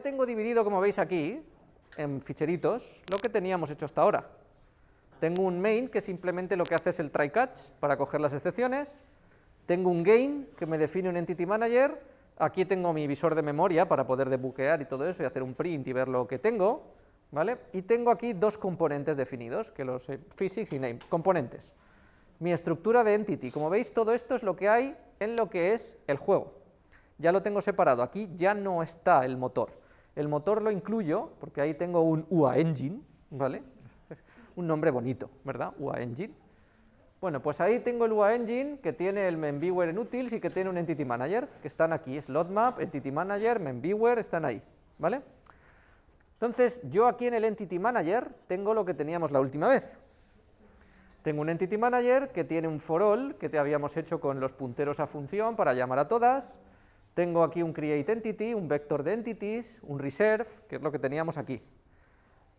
tengo dividido, como veis aquí, en ficheritos, lo que teníamos hecho hasta ahora. Tengo un main que simplemente lo que hace es el try catch para coger las excepciones, tengo un gain que me define un entity manager, aquí tengo mi visor de memoria para poder debuquear y todo eso y hacer un print y ver lo que tengo, ¿vale? Y tengo aquí dos componentes definidos, que los physics y name, componentes. Mi estructura de entity, como veis todo esto es lo que hay en lo que es el juego. Ya lo tengo separado, aquí ya no está el motor. El motor lo incluyo porque ahí tengo un UA engine, ¿vale? un nombre bonito, ¿verdad? UA Engine. Bueno, pues ahí tengo el UA Engine que tiene el MemViewer en utils y que tiene un Entity Manager, que están aquí, SlotMap, Entity Manager, MemViewer, están ahí, ¿vale? Entonces, yo aquí en el Entity Manager tengo lo que teníamos la última vez. Tengo un Entity Manager que tiene un for all, que te habíamos hecho con los punteros a función para llamar a todas, tengo aquí un create entity, un vector de entities, un reserve, que es lo que teníamos aquí.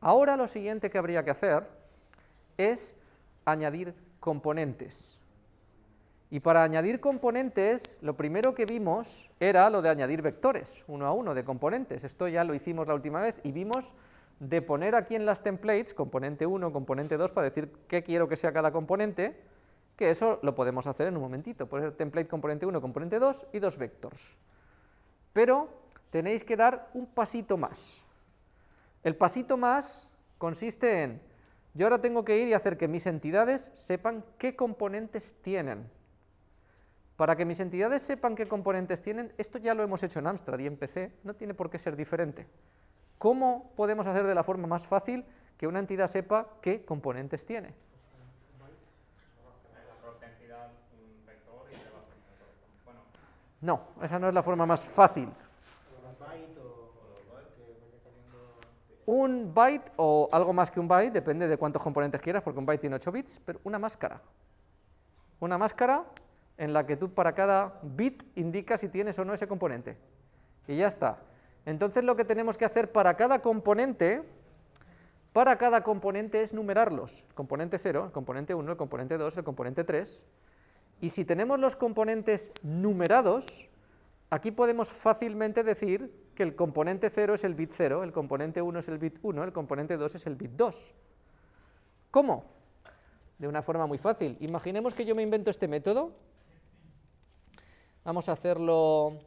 Ahora lo siguiente que habría que hacer es añadir componentes. Y para añadir componentes, lo primero que vimos era lo de añadir vectores, uno a uno de componentes. Esto ya lo hicimos la última vez y vimos de poner aquí en las templates, componente 1, componente 2, para decir qué quiero que sea cada componente, que eso lo podemos hacer en un momentito, poner template componente 1, componente 2 y dos vectors. Pero tenéis que dar un pasito más. El pasito más consiste en, yo ahora tengo que ir y hacer que mis entidades sepan qué componentes tienen. Para que mis entidades sepan qué componentes tienen, esto ya lo hemos hecho en Amstrad y en PC, no tiene por qué ser diferente. ¿Cómo podemos hacer de la forma más fácil que una entidad sepa qué componentes tiene? No, esa no es la forma más fácil. Un byte o algo más que un byte, depende de cuántos componentes quieras, porque un byte tiene 8 bits, pero una máscara. Una máscara en la que tú para cada bit indicas si tienes o no ese componente. Y ya está. Entonces lo que tenemos que hacer para cada componente, para cada componente es numerarlos. El componente 0, el componente 1, el componente 2, el componente 3. Y si tenemos los componentes numerados, aquí podemos fácilmente decir que el componente 0 es el bit 0, el componente 1 es el bit 1, el componente 2 es el bit 2. ¿Cómo? De una forma muy fácil. Imaginemos que yo me invento este método. Vamos a hacerlo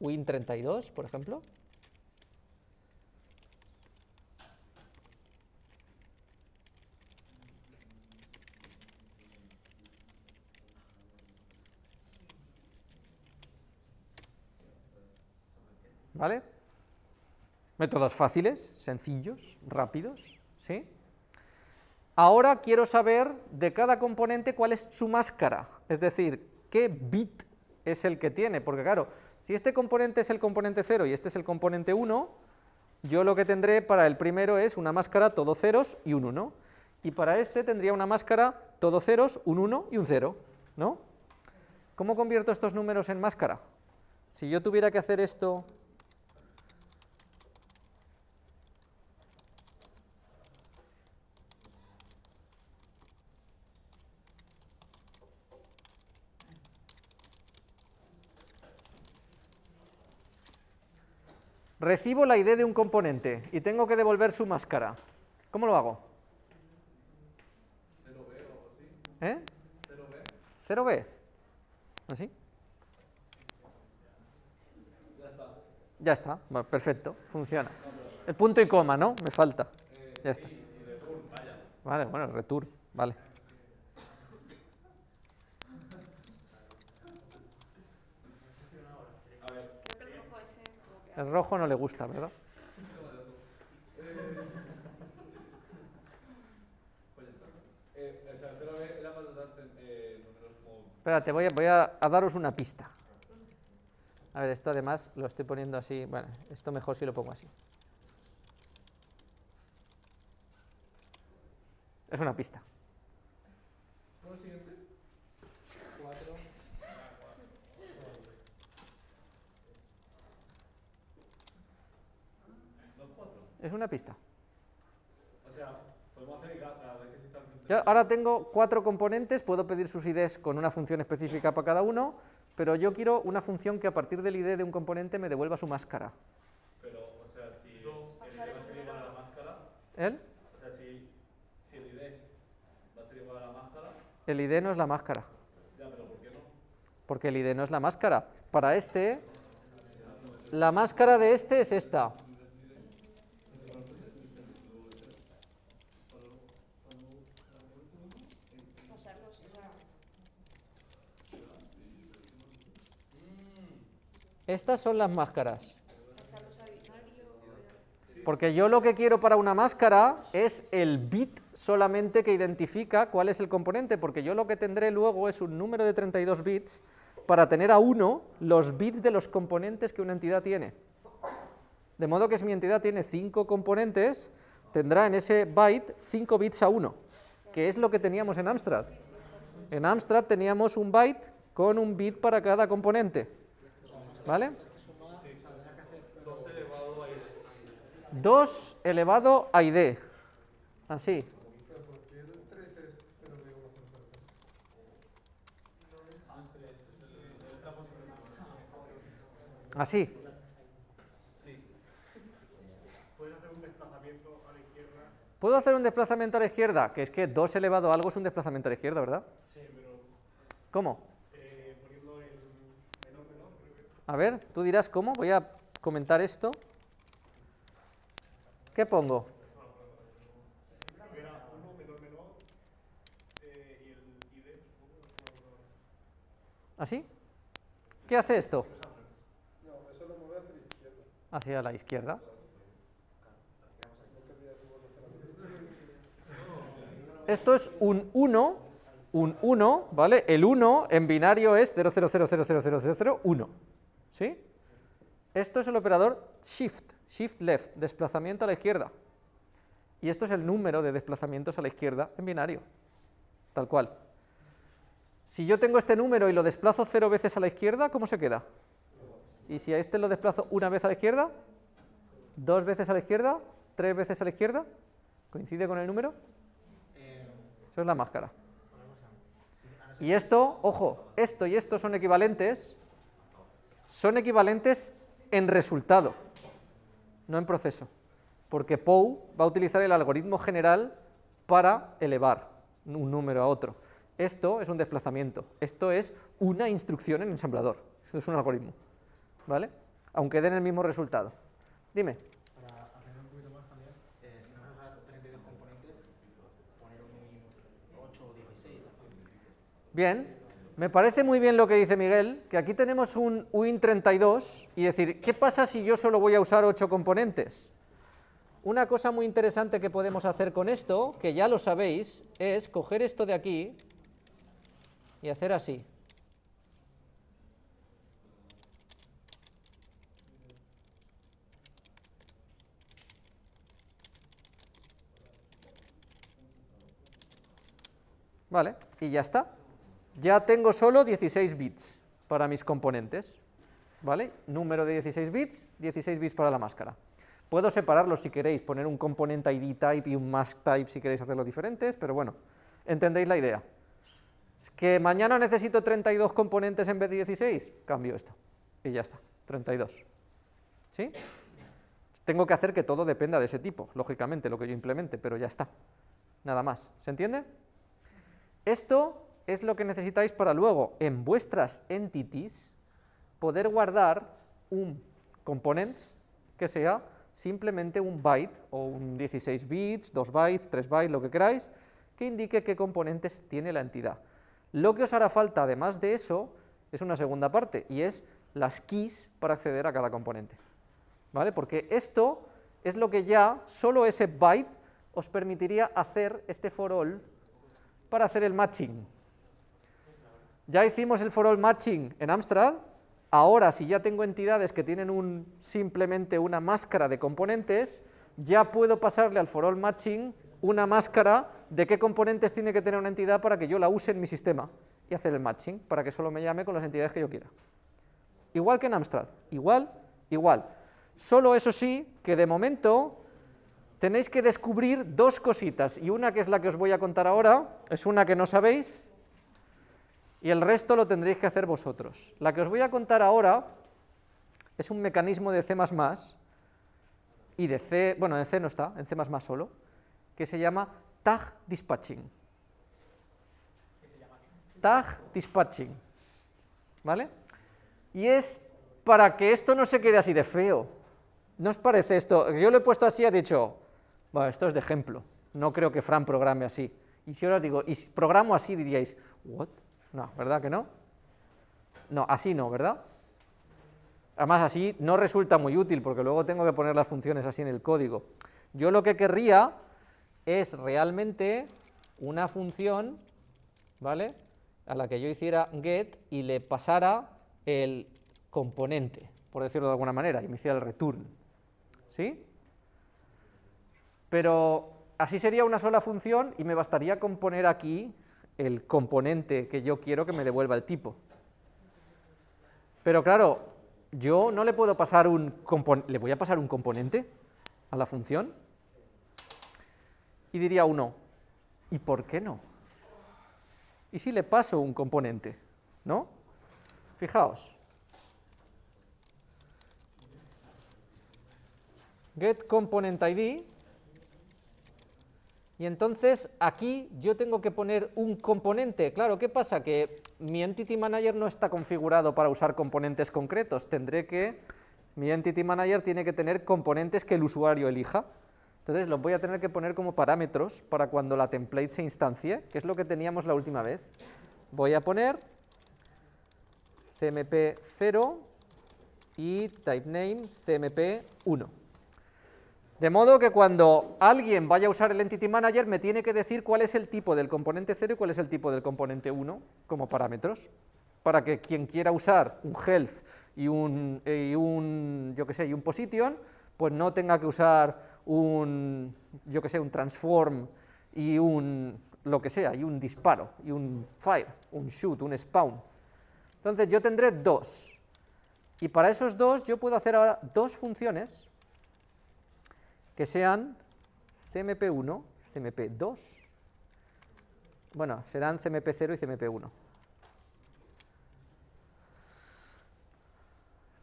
win32, por ejemplo. ¿Vale? Métodos fáciles, sencillos, rápidos, ¿sí? Ahora quiero saber de cada componente cuál es su máscara, es decir, qué bit es el que tiene, porque claro, si este componente es el componente 0 y este es el componente 1, yo lo que tendré para el primero es una máscara todo ceros y un 1, y para este tendría una máscara todo ceros, un 1 y un 0, ¿no? ¿Cómo convierto estos números en máscara? Si yo tuviera que hacer esto Recibo la ID de un componente y tengo que devolver su máscara. ¿Cómo lo hago? 0B o así. ¿Eh? 0B. 0B. ¿Así? Ya está. Ya está, perfecto, funciona. El punto y coma, ¿no? Me falta. Ya está. Vale, bueno, return, vale. El rojo no le gusta, ¿verdad? Espérate, voy, a, voy a, daros una pista. A ver, esto además lo estoy poniendo así, bueno, esto mejor si lo pongo así. Es una pista. Es una pista. O sea, podemos hacer cada vez que se ahora tengo cuatro componentes, puedo pedir sus IDs con una función específica para cada uno, pero yo quiero una función que a partir del ID de un componente me devuelva su máscara. Pero, o sea, ¿El? O sea, si, si el ID va a ser igual a la máscara, El ID no es la máscara. ya, pero ¿por qué no? Porque el ID no es la máscara. Para este, la máscara de este es esta. Estas son las máscaras. Porque yo lo que quiero para una máscara es el bit solamente que identifica cuál es el componente, porque yo lo que tendré luego es un número de 32 bits para tener a uno los bits de los componentes que una entidad tiene. De modo que si mi entidad tiene 5 componentes, tendrá en ese byte 5 bits a 1, que es lo que teníamos en Amstrad. En Amstrad teníamos un byte con un bit para cada componente. ¿Vale? 2 elevado a ID. Así. Así. ¿Puedo hacer un desplazamiento a la izquierda? Que es que 2 elevado a algo es un desplazamiento a la izquierda, ¿verdad? ¿Cómo? A ver, tú dirás cómo. Voy a comentar esto. ¿Qué pongo? ¿Así? ¿Qué hace esto? Hacia la izquierda. Esto es un 1, un 1, ¿vale? El 1 en binario es 000000001, ¿sí? Esto es el operador shift, shift left, desplazamiento a la izquierda. Y esto es el número de desplazamientos a la izquierda en binario, tal cual. Si yo tengo este número y lo desplazo cero veces a la izquierda, ¿cómo se queda? Y si a este lo desplazo una vez a la izquierda, dos veces a la izquierda, tres veces a la izquierda, ¿coincide con el número? Eso es la máscara. Y esto, ojo, esto y esto son equivalentes, son equivalentes en resultado, no en proceso, porque POU va a utilizar el algoritmo general para elevar un número a otro. Esto es un desplazamiento, esto es una instrucción en ensamblador, esto es un algoritmo, ¿vale? Aunque den el mismo resultado. Dime. Para aprender un poquito más también, si no vas a usar 32 componentes, poner un 8 o 16. Bien, me parece muy bien lo que dice Miguel, que aquí tenemos un UIN32 y decir, ¿qué pasa si yo solo voy a usar 8 componentes? Una cosa muy interesante que podemos hacer con esto, que ya lo sabéis, es coger esto de aquí y hacer así. Vale, y ya está. Ya tengo solo 16 bits para mis componentes, ¿vale? Número de 16 bits, 16 bits para la máscara. Puedo separarlos si queréis, poner un componente ID type y un mask type si queréis hacerlo diferentes, pero bueno, entendéis la idea. Es que mañana necesito 32 componentes en vez de 16, cambio esto, y ya está, 32. ¿Sí? Tengo que hacer que todo dependa de ese tipo, lógicamente, lo que yo implemente, pero ya está, nada más. ¿Se entiende? Esto es lo que necesitáis para luego, en vuestras entities, poder guardar un components que sea simplemente un byte, o un 16 bits, 2 bytes, 3 bytes, lo que queráis, que indique qué componentes tiene la entidad. Lo que os hará falta, además de eso, es una segunda parte, y es las keys para acceder a cada componente. ¿Vale? Porque esto es lo que ya, solo ese byte, os permitiría hacer este for all para hacer el matching. Ya hicimos el for all matching en Amstrad, ahora si ya tengo entidades que tienen un, simplemente una máscara de componentes, ya puedo pasarle al for all matching una máscara de qué componentes tiene que tener una entidad para que yo la use en mi sistema y hacer el matching, para que solo me llame con las entidades que yo quiera. Igual que en Amstrad, igual, igual. Solo eso sí, que de momento tenéis que descubrir dos cositas, y una que es la que os voy a contar ahora, es una que no sabéis, y el resto lo tendréis que hacer vosotros. La que os voy a contar ahora es un mecanismo de C++, y de C, bueno, en C no está, en C++ solo, que se llama tag dispatching. Tag dispatching. ¿Vale? Y es para que esto no se quede así de feo. ¿No os parece esto? Yo lo he puesto así, he dicho, bueno, esto es de ejemplo, no creo que Fran programe así. Y si ahora os digo, y si programo así, diríais, ¿what? No, ¿verdad que no? No, así no, ¿verdad? Además, así no resulta muy útil, porque luego tengo que poner las funciones así en el código. Yo lo que querría es realmente una función, ¿vale?, a la que yo hiciera get y le pasara el componente, por decirlo de alguna manera, y me hiciera el return. ¿Sí? Pero así sería una sola función y me bastaría con poner aquí el componente que yo quiero que me devuelva el tipo. Pero claro, yo no le puedo pasar un componente, ¿le voy a pasar un componente a la función? Y diría uno, ¿y por qué no? ¿Y si le paso un componente? ¿No? Fijaos. Get component ID y entonces aquí yo tengo que poner un componente. Claro, ¿qué pasa? Que mi Entity Manager no está configurado para usar componentes concretos. Tendré que, mi Entity Manager tiene que tener componentes que el usuario elija. Entonces los voy a tener que poner como parámetros para cuando la template se instancie, que es lo que teníamos la última vez. Voy a poner cmp0 y typename cmp1. De modo que cuando alguien vaya a usar el Entity Manager me tiene que decir cuál es el tipo del componente 0 y cuál es el tipo del componente 1 como parámetros, para que quien quiera usar un health y un, y un yo que sé, y un position, pues no tenga que usar un, yo que sé, un transform y un, lo que sea, y un disparo, y un fire, un shoot, un spawn. Entonces yo tendré dos, y para esos dos yo puedo hacer ahora dos funciones que sean CMP1, CMP2, bueno, serán CMP0 y CMP1.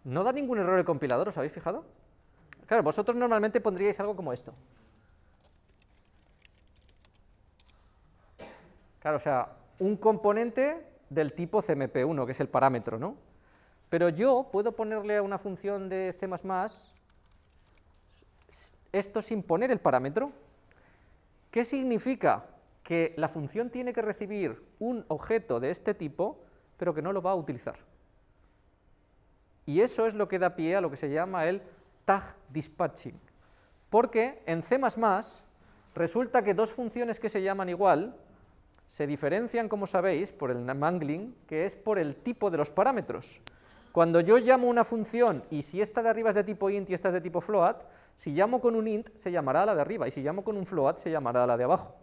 No da ningún error el compilador, ¿os habéis fijado? Claro, vosotros normalmente pondríais algo como esto. Claro, o sea, un componente del tipo CMP1, que es el parámetro, ¿no? Pero yo puedo ponerle a una función de C++ esto sin poner el parámetro. ¿Qué significa? Que la función tiene que recibir un objeto de este tipo, pero que no lo va a utilizar. Y eso es lo que da pie a lo que se llama el tag dispatching. Porque en C++ resulta que dos funciones que se llaman igual se diferencian, como sabéis, por el mangling, que es por el tipo de los parámetros. Cuando yo llamo una función y si esta de arriba es de tipo int y esta es de tipo float, si llamo con un int se llamará la de arriba y si llamo con un float se llamará la de abajo.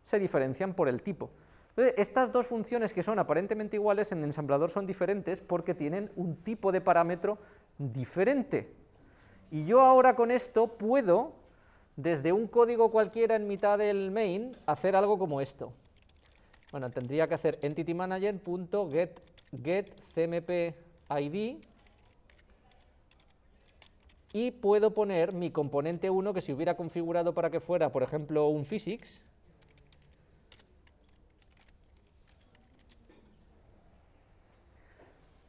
Se diferencian por el tipo. Estas dos funciones que son aparentemente iguales en ensamblador son diferentes porque tienen un tipo de parámetro diferente. Y yo ahora con esto puedo, desde un código cualquiera en mitad del main, hacer algo como esto. Bueno, tendría que hacer entitymanager.get get cmp ID y puedo poner mi componente 1 que si hubiera configurado para que fuera, por ejemplo, un physics,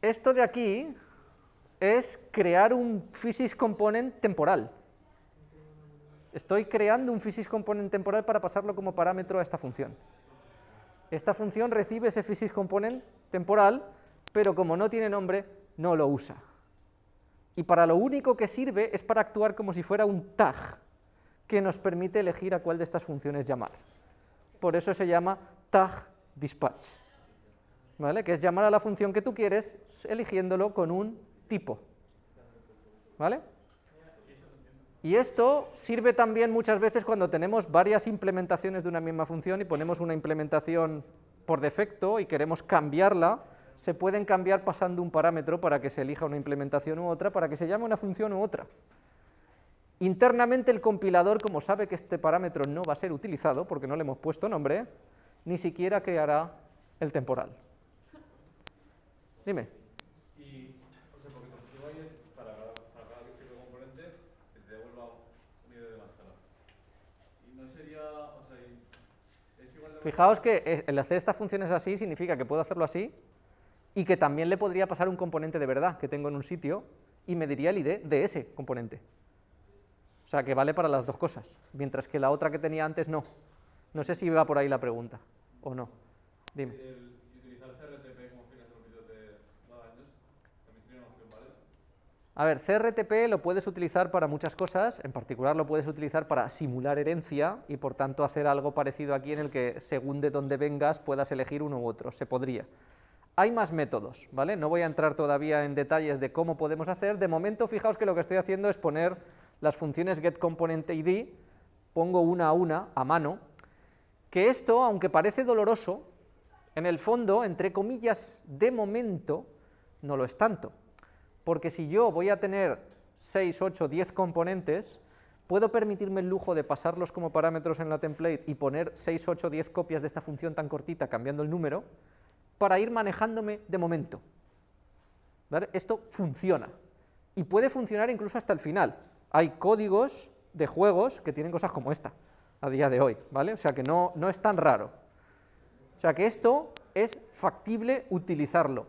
esto de aquí es crear un physics component temporal. Estoy creando un physics component temporal para pasarlo como parámetro a esta función. Esta función recibe ese physics component temporal pero como no tiene nombre, no lo usa. Y para lo único que sirve es para actuar como si fuera un tag, que nos permite elegir a cuál de estas funciones llamar. Por eso se llama tag dispatch, ¿vale? que es llamar a la función que tú quieres eligiéndolo con un tipo. ¿Vale? Y esto sirve también muchas veces cuando tenemos varias implementaciones de una misma función y ponemos una implementación por defecto y queremos cambiarla, se pueden cambiar pasando un parámetro para que se elija una implementación u otra, para que se llame una función u otra. Internamente el compilador, como sabe que este parámetro no va a ser utilizado, porque no le hemos puesto nombre, ni siquiera creará el temporal. Dime. Y, o sea, porque tu es para cada, para cada componente que te devuelva un ID de máscara. Y no sería, o Fijaos que eh, el hacer estas funciones así significa que puedo hacerlo así y que también le podría pasar un componente de verdad que tengo en un sitio y me diría el ID de ese componente. O sea, que vale para las dos cosas, mientras que la otra que tenía antes no. No sé si va por ahí la pregunta, o no. Dime. A ver, CRTP lo puedes utilizar para muchas cosas, en particular lo puedes utilizar para simular herencia y por tanto hacer algo parecido aquí en el que según de dónde vengas puedas elegir uno u otro, se podría. Hay más métodos, ¿vale? No voy a entrar todavía en detalles de cómo podemos hacer, de momento fijaos que lo que estoy haciendo es poner las funciones getComponentID, pongo una a una, a mano, que esto, aunque parece doloroso, en el fondo, entre comillas, de momento, no lo es tanto. Porque si yo voy a tener 6, 8, 10 componentes, puedo permitirme el lujo de pasarlos como parámetros en la template y poner 6, 8, 10 copias de esta función tan cortita cambiando el número, para ir manejándome de momento. Esto funciona, y puede funcionar incluso hasta el final. Hay códigos de juegos que tienen cosas como esta, a día de hoy, ¿vale? O sea que no, no es tan raro. O sea que esto es factible utilizarlo.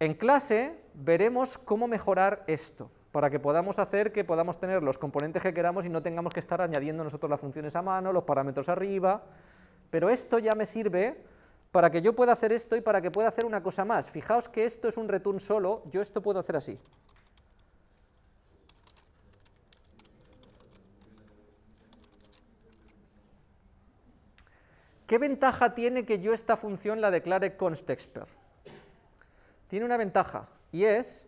En clase veremos cómo mejorar esto, para que podamos hacer que podamos tener los componentes que queramos y no tengamos que estar añadiendo nosotros las funciones a mano, los parámetros arriba, pero esto ya me sirve para que yo pueda hacer esto y para que pueda hacer una cosa más. Fijaos que esto es un return solo, yo esto puedo hacer así. ¿Qué ventaja tiene que yo esta función la declare constexpr? Tiene una ventaja, y es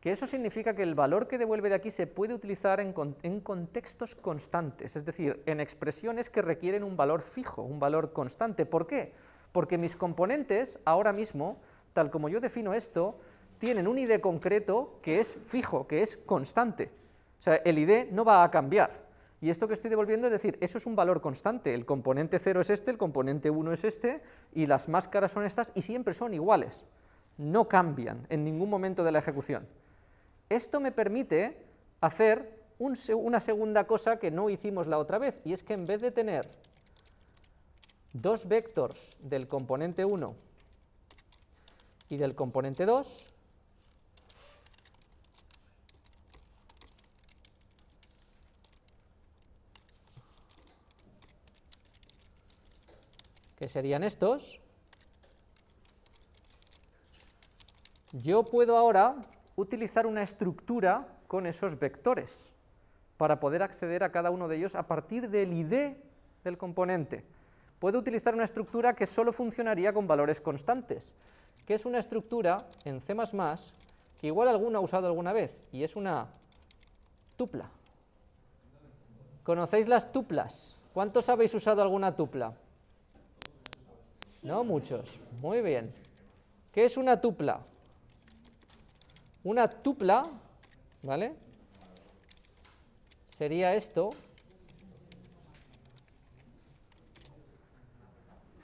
que eso significa que el valor que devuelve de aquí se puede utilizar en, en, contextos constantes, es decir, en expresiones que requieren un valor fijo, un valor constante. ¿Por qué? Porque mis componentes, ahora mismo, tal como yo defino esto, tienen un ID concreto que es fijo, que es constante. O sea, el ID no va a cambiar. Y esto que estoy devolviendo es decir, eso es un valor constante, el componente 0 es este, el componente 1 es este, y las máscaras son estas, y siempre son iguales, no cambian en ningún momento de la ejecución. Esto me permite hacer un, una segunda cosa que no hicimos la otra vez, y es que en vez de tener dos vectores del componente 1 y del componente 2, que serían estos, yo puedo ahora utilizar una estructura con esos vectores para poder acceder a cada uno de ellos a partir del ID del componente. Puedo utilizar una estructura que solo funcionaría con valores constantes, que es una estructura en C++ que igual alguno ha usado alguna vez, y es una tupla. ¿Conocéis las tuplas? ¿Cuántos habéis usado alguna tupla? No muchos. Muy bien. ¿Qué es una tupla? Una tupla, ¿vale? Sería esto.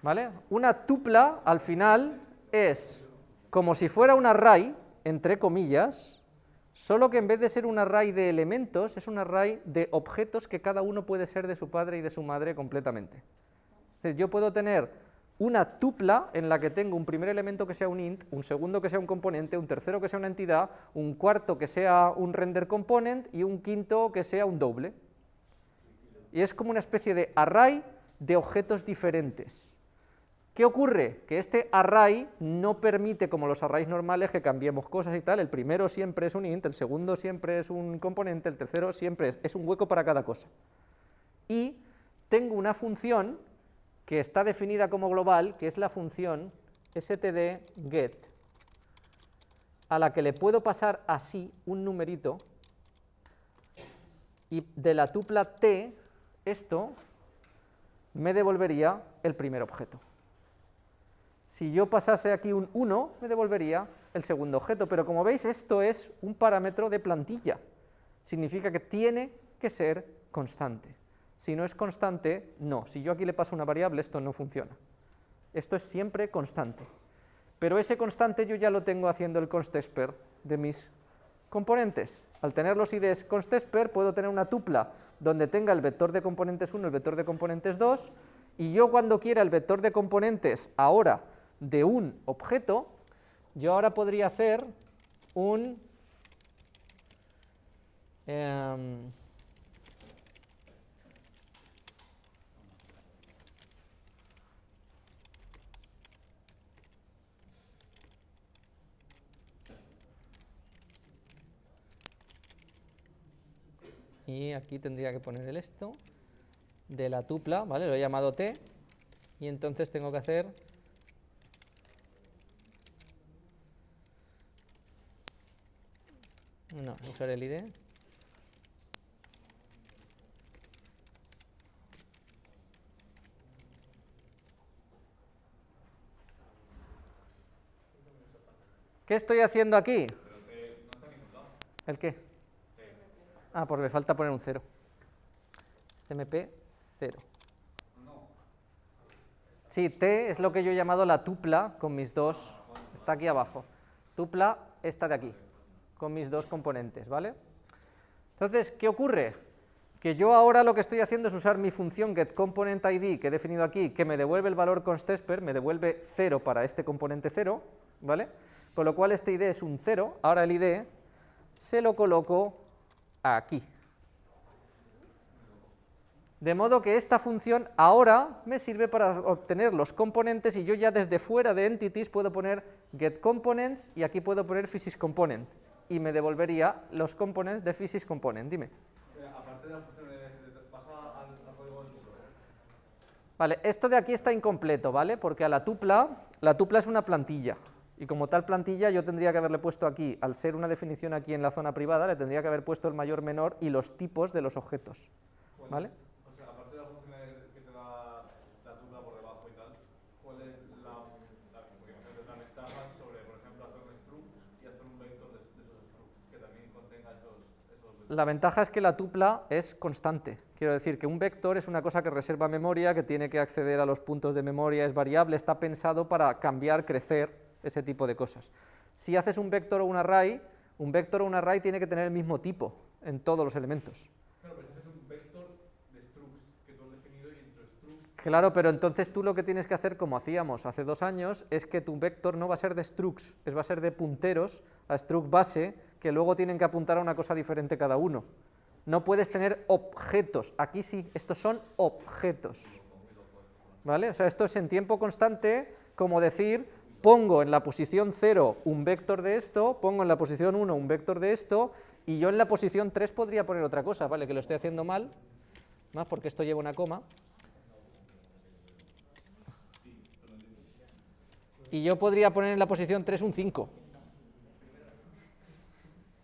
¿Vale? Una tupla, al final, es como si fuera un array, entre comillas, solo que en vez de ser un array de elementos, es un array de objetos que cada uno puede ser de su padre y de su madre completamente. yo puedo tener una tupla en la que tengo un primer elemento que sea un int, un segundo que sea un componente, un tercero que sea una entidad, un cuarto que sea un render component y un quinto que sea un doble. Y es como una especie de array de objetos diferentes. ¿Qué ocurre? Que este array no permite, como los arrays normales, que cambiemos cosas y tal, el primero siempre es un int, el segundo siempre es un componente, el tercero siempre es, un hueco para cada cosa. Y tengo una función que está definida como global, que es la función std_get, a la que le puedo pasar así un numerito, y de la tupla t, esto me devolvería el primer objeto. Si yo pasase aquí un 1, me devolvería el segundo objeto, pero como veis esto es un parámetro de plantilla, significa que tiene que ser constante. Si no es constante, no. Si yo aquí le paso una variable, esto no funciona. Esto es siempre constante. Pero ese constante yo ya lo tengo haciendo el constexpr de mis componentes. Al tener los IDs constexpr puedo tener una tupla donde tenga el vector de componentes 1 y el vector de componentes 2 y yo cuando quiera el vector de componentes ahora de un objeto, yo ahora podría hacer un... em, y aquí tendría que poner el esto de la tupla, ¿vale? Lo he llamado t, y entonces tengo que hacer no, usar el id ¿Qué estoy haciendo aquí? ¿El qué? Ah, porque me falta poner un 0. Este MP 0. Sí, T es lo que yo he llamado la tupla con mis dos, está aquí abajo. Tupla esta de aquí, con mis dos componentes, ¿vale? Entonces, ¿qué ocurre? Que yo ahora lo que estoy haciendo es usar mi función getComponentID que he definido aquí, que me devuelve el valor constEsper, me devuelve 0 para este componente 0, ¿vale? Con lo cual este id es un 0, ahora el id se lo coloco aquí. De modo que esta función ahora me sirve para obtener los componentes y yo ya desde fuera de entities puedo poner getComponents y aquí puedo poner physicsComponent y me devolvería los components de physicsComponent. Dime. Eh, Aparte de las funciones, baja al, al código del título. Vale, esto de aquí está incompleto, ¿vale? Porque a la tupla, la tupla es una plantilla, y como tal plantilla yo tendría que haberle puesto aquí, al ser una definición aquí en la zona privada, le tendría que haber puesto el mayor, menor y los tipos de los objetos, ¿vale? O sea, aparte de las funciones que te da la tupla por debajo y tal, ¿cuál es la, la, porque imagínate, la ventaja sobre, por ejemplo, hacer un struct y hacer un vector de, de esos structs que también contenga esos, esos vectores? La ventaja es que la tupla es constante, quiero decir que un vector es una cosa que reserva memoria, que tiene que acceder a los puntos de memoria, es variable, está pensado para cambiar, crecer, ese tipo de cosas. Si haces un vector o un array, un vector o un array tiene que tener el mismo tipo en todos los elementos. Claro, pero si haces un vector de structs que tú has definido y entre structs Claro, pero entonces tú lo que tienes que hacer, como hacíamos hace dos años, es que tu vector no va a ser de structs, es va a ser de punteros a struct base, que luego tienen que apuntar a una cosa diferente cada uno. No puedes tener objetos, aquí sí, estos son objetos. ¿Vale? O sea, esto es en tiempo constante, como decir, pongo en la posición 0 un vector de esto, pongo en la posición 1 un vector de esto, y yo en la posición 3 podría poner otra cosa, ¿vale? Que lo estoy haciendo mal, más porque esto lleva una coma. Y yo podría poner en la posición 3 un 5.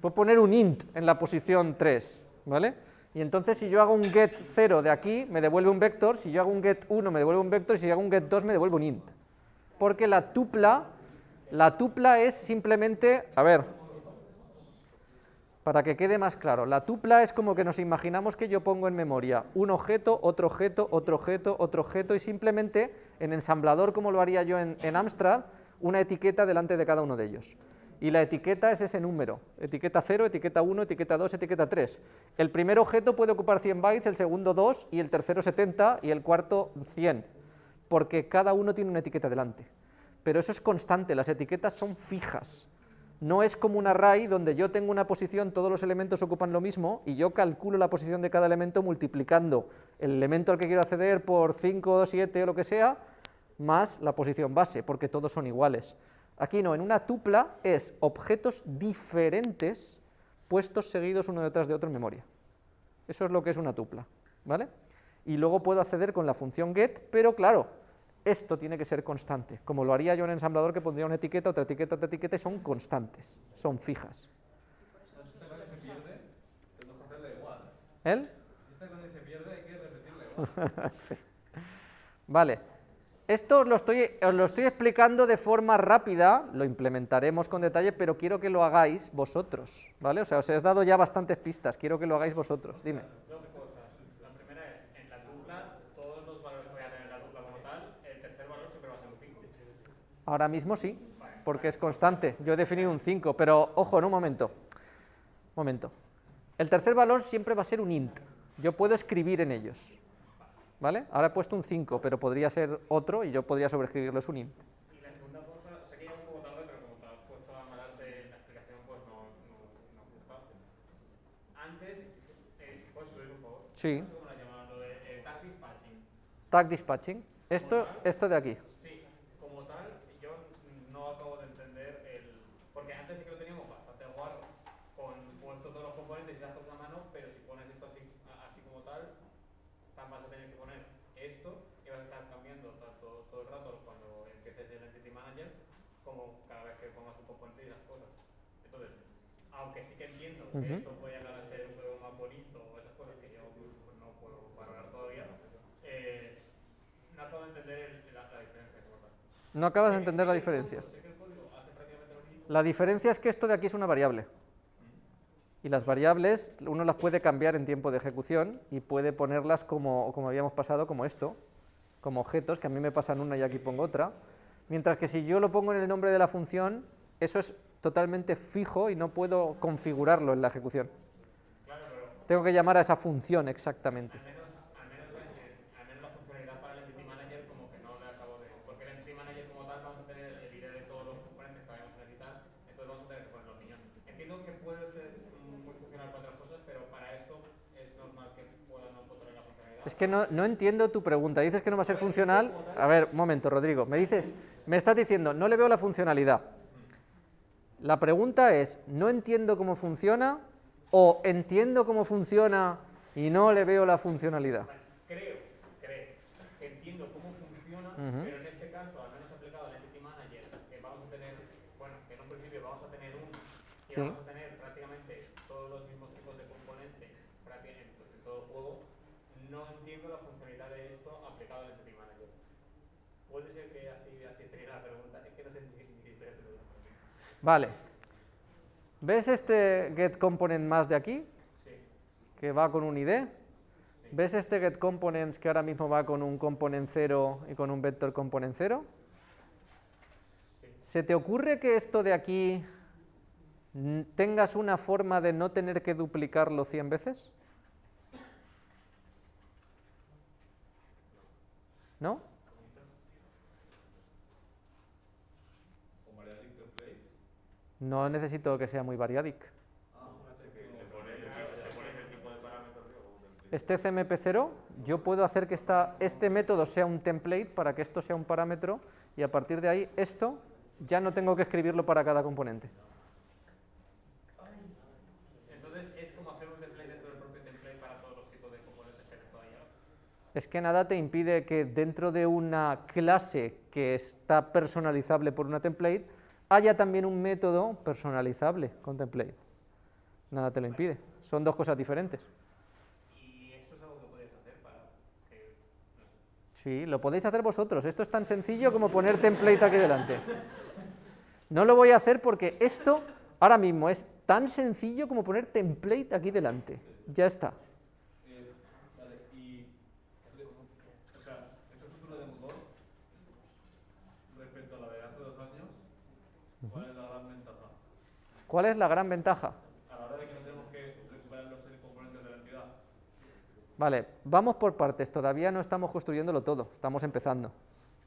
Puedo poner un int en la posición 3, ¿vale? Y entonces si yo hago un get 0 de aquí, me devuelve un vector, si yo hago un get 1 me devuelve un vector, y si yo hago un get 2 me devuelve un int. Porque la tupla, la tupla es simplemente, a ver, para que quede más claro, la tupla es como que nos imaginamos que yo pongo en memoria un objeto, otro objeto, otro objeto, otro objeto, y simplemente en ensamblador, como lo haría yo en, en Amstrad, una etiqueta delante de cada uno de ellos. Y la etiqueta es ese número, etiqueta 0, etiqueta 1, etiqueta 2, etiqueta 3. El primer objeto puede ocupar 100 bytes, el segundo 2, y el tercero 70, y el cuarto 100, porque cada uno tiene una etiqueta delante. Pero eso es constante, las etiquetas son fijas. No es como un array donde yo tengo una posición, todos los elementos ocupan lo mismo, y yo calculo la posición de cada elemento multiplicando el elemento al que quiero acceder por 5, 7 o lo que sea, más la posición base, porque todos son iguales. Aquí no, en una tupla es objetos diferentes puestos seguidos uno detrás de otro en memoria. Eso es lo que es una tupla, ¿vale? Y luego puedo acceder con la función get, pero claro, esto tiene que ser constante, como lo haría yo en ensamblador que pondría una etiqueta, otra etiqueta, otra etiqueta, y son constantes, son fijas. ¿El? Esta cosa se pierde, hay que repetirle igual. Sí. Vale. Esto os lo, estoy, os lo estoy explicando de forma rápida, lo implementaremos con detalle, pero quiero que lo hagáis vosotros, ¿vale? O sea, os he dado ya bastantes pistas, quiero que lo hagáis vosotros, dime. Dos cosas. La primera es, en la tupla, todos los valores que voy a tener en la tupla como tal, el tercer valor siempre va a ser un 5. Ahora mismo sí, porque es constante, yo he definido un 5, pero ojo, en un momento, momento. El tercer valor siempre va a ser un int, yo puedo escribir en ellos, ¿vale? Ahora he puesto un 5, pero podría ser otro y yo podría sobreescribirlo, es un int. Y la segunda cosa, sé que ya un poco tarde, pero como te has puesto más adelante en la explicación, pues no, no, no. Antes, eh, ¿puedes subir un favor? Sí, ¿Cómo la llamaban? Lo de eh, tag dispatching. tag dispatching. Esto, esto de aquí. Sí, como tal, yo no acabo de entender el... Porque antes sí que lo teníamos bastante guarro, con puesto todos los componentes y las cosas a mano, pero si pones esto así, a- así como tal, tan vas a tener que poner esto y vas a estar cambiando tanto todo el rato cuando empieces el Entity Manager, como cada vez que pongas un componente y las cosas. Entonces, aunque sí que esto puede llegar a ser un juego más bonito o esas cosas que yo pues, no puedo valorar todavía, eh, no acabo de entender el- la, la diferencia. No acabas de entender la diferencia. La diferencia es que esto de aquí es una variable. Y las variables uno las puede cambiar en tiempo de ejecución y puede ponerlas como, como habíamos pasado, como esto, como objetos, que a mí me pasan una y aquí pongo otra. Mientras que si yo lo pongo en el nombre de la función, eso es totalmente fijo y no puedo configurarlo en la ejecución. Claro, pero Tengo que llamar a esa función exactamente. al menos, al menos, al menos la funcionalidad para el Entity Manager como que no le acabo de... Porque el Entity Manager como tal vamos a tener el ID de todos los componentes que vayamos a necesitar, entonces vamos a tener que poner la opinión. Entiendo que puede ser muy funcional para otras cosas, pero para esto es normal que pueda no poner la funcionalidad. Es que no, no entiendo tu pregunta. Dices que no va a ser funcional. A ver, un momento, Rodrigo. Me dices, me estás diciendo, no le veo la funcionalidad. La pregunta es, ¿no entiendo cómo funciona? ¿O entiendo cómo funciona y no le veo la funcionalidad? Creo, creo, que entiendo cómo funciona, pero en este caso, al menos aplicado al Entity Manager, que vamos a tener, bueno, que en un principio vamos a tener uno, y Sí. vamos a tener prácticamente todos los mismos tipos de componentes prácticamente en todo el juego, no entiendo la funcionalidad de esto aplicado al Entity Manager. Puede ser que así, así la pregunta, es que no sé ni ni si estoy haciendo bien. Vale. ¿Ves este get component más de aquí? Sí, Que va con un ID. ¿Ves este get components que ahora mismo va con un component 0 y con un vector component 0? ¿Se te ocurre que esto de aquí tengas una forma de no tener que duplicarlo 100 veces? ¿No? ¿O variadic templates? No necesito que sea muy variadic. Este CMP0, yo puedo hacer que esta- este método sea un template para que esto sea un parámetro y a partir de ahí esto ya no tengo que escribirlo para cada componente. entonces es como hacer un template dentro del propio template para todos los tipos de componentes que todavía. Es que nada te impide que dentro de una clase que está personalizable por una template haya también un método personalizable con template. Nada te lo impide. Son dos cosas diferentes. Y es algo que podéis hacer para Sí, lo podéis hacer vosotros. Esto es tan sencillo como poner template aquí delante. No lo voy a hacer porque esto ahora mismo es tan sencillo como poner template aquí delante. Ya está. Eh, vale, y. O sea, esta estructura de motor, respecto a la de hace dos años, ¿cuál es la gran ventaja? ¿Cuál es la gran ventaja? A la hora de que no tenemos que recuperar los componentes de la entidad. Vale, vamos por partes. Todavía no estamos construyéndolo todo, estamos empezando.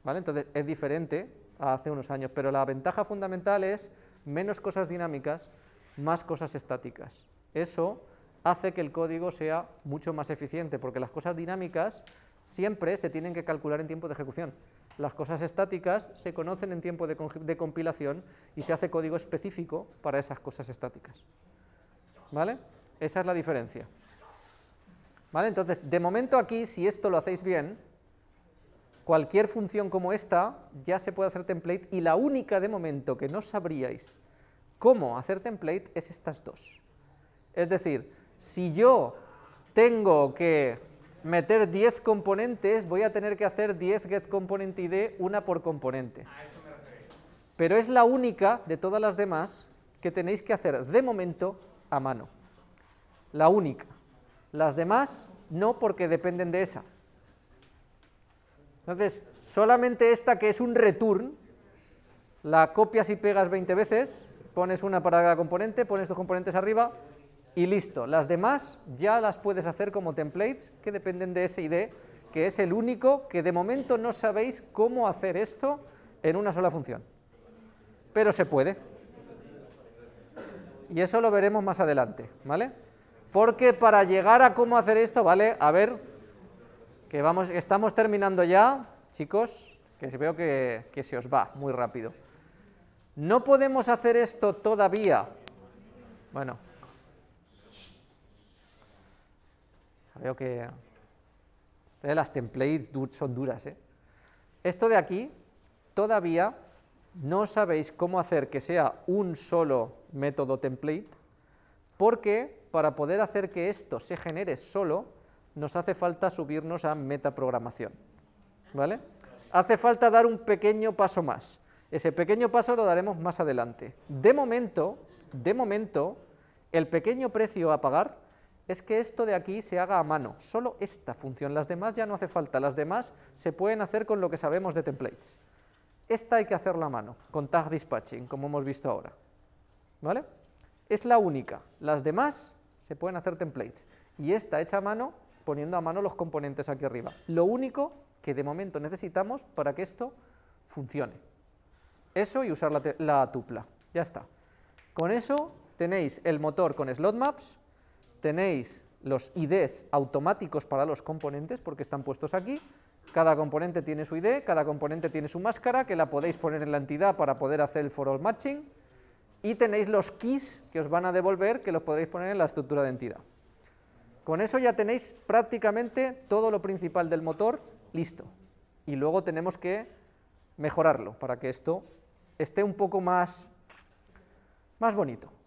¿Vale? Entonces es diferente a hace unos años, pero la ventaja fundamental es menos cosas dinámicas, más cosas estáticas. Eso hace que el código sea mucho más eficiente, porque las cosas dinámicas siempre se tienen que calcular en tiempo de ejecución. Las cosas estáticas se conocen en tiempo de, compilación y se hace código específico para esas cosas estáticas. ¿Vale? Esa es la diferencia. ¿Vale? Entonces, de momento aquí, si esto lo hacéis bien, cualquier función como esta ya se puede hacer template y la única de momento que no sabríais cómo hacer template es estas dos. Es decir, si yo tengo que meter 10 componentes, voy a tener que hacer 10 getComponentID, una por componente. Pero es la única de todas las demás que tenéis que hacer de momento a mano. La única. Las demás no porque dependen de esa. Entonces, solamente esta que es un return, la copias y pegas 20 veces, pones una para cada componente, pones dos componentes arriba y listo. Las demás ya las puedes hacer como templates que dependen de ese ID que es el único que de momento no sabéis cómo hacer esto en una sola función. Pero se puede. Y eso lo veremos más adelante, ¿vale? Porque para llegar a cómo hacer esto, ¿vale? A ver, que vamos, estamos terminando ya, chicos, que veo que, que se os va muy rápido. No podemos hacer esto todavía. Bueno, veo que las templates son duras. ¿eh? Esto de aquí, todavía no sabéis cómo hacer que sea un solo método template, porque para poder hacer que esto se genere solo, nos hace falta subirnos a metaprogramación. ¿Vale? Hace falta dar un pequeño paso más. Ese pequeño paso lo daremos más adelante. De momento, de momento, el pequeño precio a pagar es que esto de aquí se haga a mano, solo esta función, las demás ya no hace falta, las demás se pueden hacer con lo que sabemos de templates. Esta hay que hacerla a mano, con tag dispatching, como hemos visto ahora. ¿Vale? Es la única, las demás se pueden hacer templates, y esta hecha a mano, poniendo a mano los componentes aquí arriba. Lo único que de momento necesitamos para que esto funcione. Eso y usar la, la tupla, ya está. Con eso tenéis el motor con slot maps, tenéis los IDs automáticos para los componentes, porque están puestos aquí, cada componente tiene su ID, cada componente tiene su máscara, que la podéis poner en la entidad para poder hacer el for all matching, y tenéis los keys que os van a devolver, que los podréis poner en la estructura de entidad. Con eso ya tenéis prácticamente todo lo principal del motor listo, y luego tenemos que mejorarlo para que esto esté un poco más, más bonito.